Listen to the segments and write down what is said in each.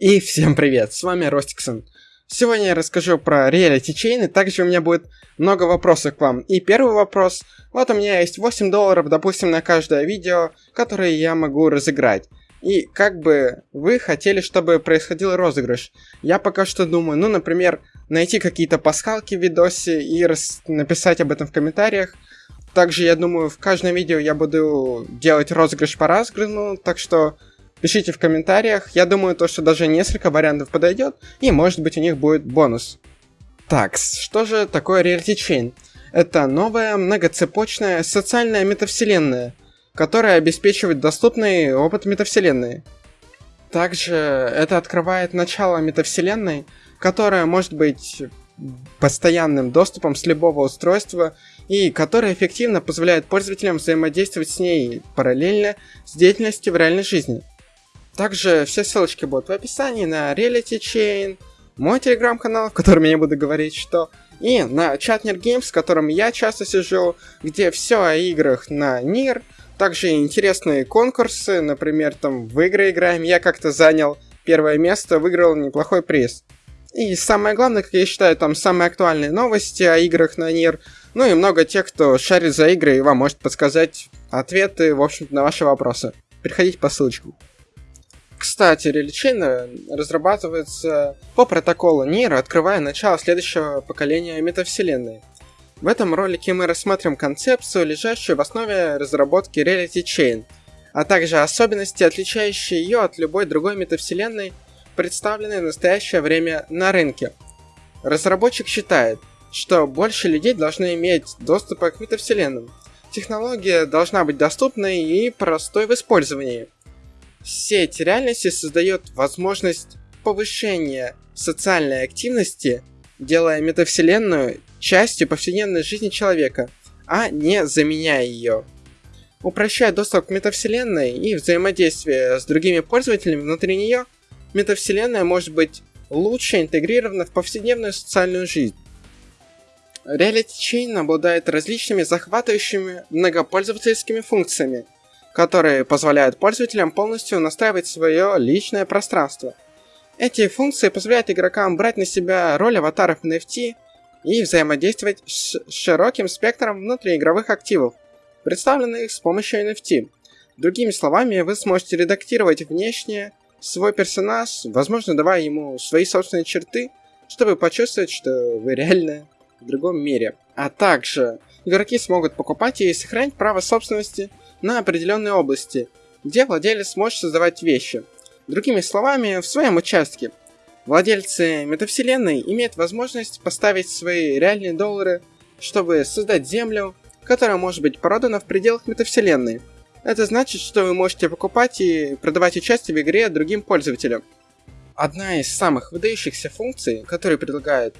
И всем привет, с вами Ростиксон. Сегодня я расскажу про реалити и также у меня будет много вопросов к вам. И первый вопрос, вот у меня есть 8 долларов, допустим, на каждое видео, которое я могу разыграть. И как бы вы хотели, чтобы происходил розыгрыш? Я пока что думаю, ну, например, найти какие-то пасхалки в видосе и рас... написать об этом в комментариях. Также, я думаю, в каждом видео я буду делать розыгрыш по разыграну, так что Пишите в комментариях. Я думаю, то, что даже несколько вариантов подойдет, и может быть у них будет бонус. Так, что же такое Reality Chain? Это новая многоцепочная социальная метавселенная, которая обеспечивает доступный опыт метавселенной. Также это открывает начало метавселенной, которая может быть постоянным доступом с любого устройства и которая эффективно позволяет пользователям взаимодействовать с ней параллельно с деятельностью в реальной жизни. Также все ссылочки будут в описании на Reality Chain, мой телеграм-канал, в котором я буду говорить, что и на Chatner Games, в котором я часто сижу, где все о играх на НИР, также интересные конкурсы, например, там в игры играем, я как-то занял первое место, выиграл неплохой приз. И самое главное, как я считаю, там самые актуальные новости о играх на НИР, ну и много тех, кто шарит за игры и вам может подсказать ответы, в общем-то, на ваши вопросы. Переходите по ссылочкам. Кстати, реличина разрабатывается по протоколу NIR, открывая начало следующего поколения метавселенной. В этом ролике мы рассмотрим концепцию, лежащую в основе разработки Reality Chain, а также особенности, отличающие ее от любой другой метавселенной, представленной в настоящее время на рынке. Разработчик считает, что больше людей должны иметь доступ к метавселенным. Технология должна быть доступной и простой в использовании – Сеть реальности создает возможность повышения социальной активности, делая метавселенную частью повседневной жизни человека, а не заменяя ее. Упрощая доступ к метавселенной и взаимодействие с другими пользователями внутри нее, метавселенная может быть лучше интегрирована в повседневную социальную жизнь. Reality Chain обладает различными захватывающими многопользовательскими функциями, которые позволяют пользователям полностью настраивать свое личное пространство. Эти функции позволяют игрокам брать на себя роль аватаров NFT и взаимодействовать с широким спектром внутриигровых активов, представленных с помощью NFT. Другими словами, вы сможете редактировать внешне свой персонаж, возможно, давая ему свои собственные черты, чтобы почувствовать, что вы реально в другом мире. А также игроки смогут покупать и сохранять право собственности на определенной области, где владелец может создавать вещи. Другими словами, в своем участке. Владельцы метавселенной имеют возможность поставить свои реальные доллары, чтобы создать землю, которая может быть продана в пределах метавселенной. Это значит, что вы можете покупать и продавать участие в игре другим пользователям. Одна из самых выдающихся функций, которые предлагает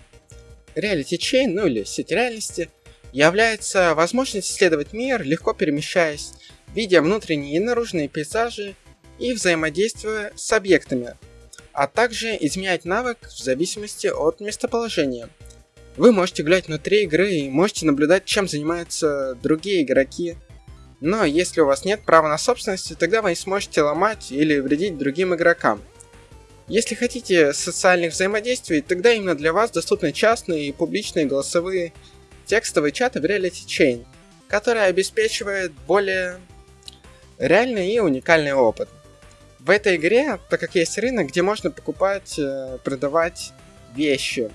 Reality Chain, ну или сеть реальности, является возможность исследовать мир, легко перемещаясь видя внутренние и наружные пейзажи и взаимодействуя с объектами, а также изменять навык в зависимости от местоположения. Вы можете гулять внутри игры и можете наблюдать, чем занимаются другие игроки. Но если у вас нет права на собственность, тогда вы не сможете ломать или вредить другим игрокам. Если хотите социальных взаимодействий, тогда именно для вас доступны частные и публичные голосовые текстовые чаты в Reality Chain, которые обеспечивают более реальный и уникальный опыт. В этой игре, так как есть рынок, где можно покупать, э, продавать вещи,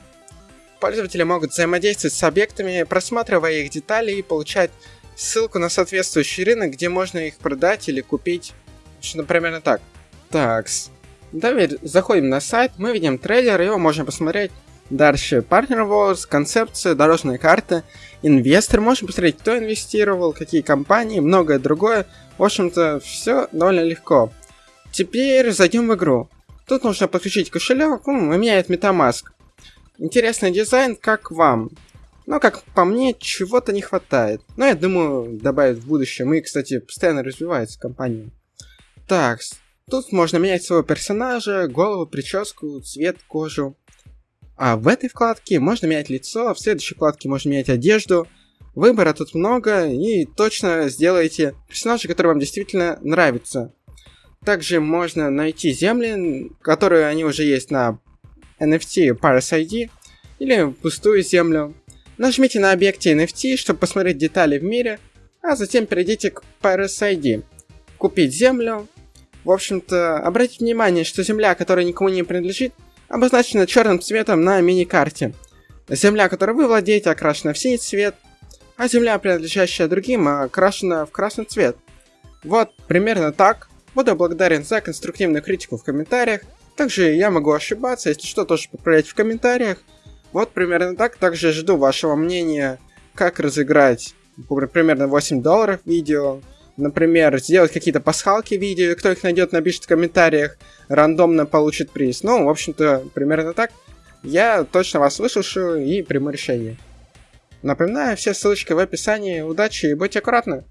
пользователи могут взаимодействовать с объектами, просматривая их детали и получать ссылку на соответствующий рынок, где можно их продать или купить. Что, например, так. Такс. Давай заходим на сайт, мы видим трейлер, его можно посмотреть. Дальше Partner Wars, концепция, дорожная карта, инвестор, можем посмотреть, кто инвестировал, какие компании, многое другое. В общем-то, все довольно легко. Теперь зайдем в игру. Тут нужно подключить кошелек, ну, у меня это MetaMask. Интересный дизайн, как вам? Но, как по мне, чего-то не хватает. Но я думаю, добавить в будущем. И, кстати, постоянно развивается компания. Так, тут можно менять своего персонажа, голову, прическу, цвет, кожу. А в этой вкладке можно менять лицо, в следующей вкладке можно менять одежду. Выбора тут много, и точно сделайте персонажа, который вам действительно нравится. Также можно найти земли, которые они уже есть на NFT Paris ID, или пустую землю. Нажмите на объекте NFT, чтобы посмотреть детали в мире, а затем перейдите к Paris ID. Купить землю. В общем-то, обратите внимание, что земля, которая никому не принадлежит, обозначена черным цветом на мини-карте. Земля, которой вы владеете, окрашена в синий цвет, а земля, принадлежащая другим, окрашена в красный цвет. Вот, примерно так. Буду благодарен за конструктивную критику в комментариях. Также я могу ошибаться, если что, тоже поправлять в комментариях. Вот примерно так. Также жду вашего мнения, как разыграть примерно 8 долларов видео. Например, сделать какие-то пасхалки видео, кто их найдет, напишет в комментариях, рандомно получит приз. Ну, в общем-то, примерно так. Я точно вас выслушаю и приму решение. Напоминаю, все ссылочки в описании. Удачи и будьте аккуратны!